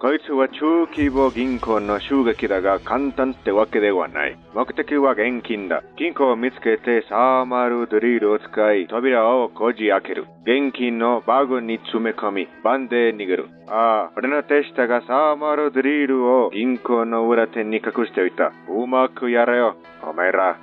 こいつは中規模銀行の襲撃だが簡単ってわけではない。目的は現金だ。金庫を見つけてサーマルドリルを使い扉をこじ開ける。現金のバグに詰め込み、バンで逃げる。ああ、俺の手下がサーマルドリルを銀行の裏手に隠しておいた。うまくやれよ、お前ら。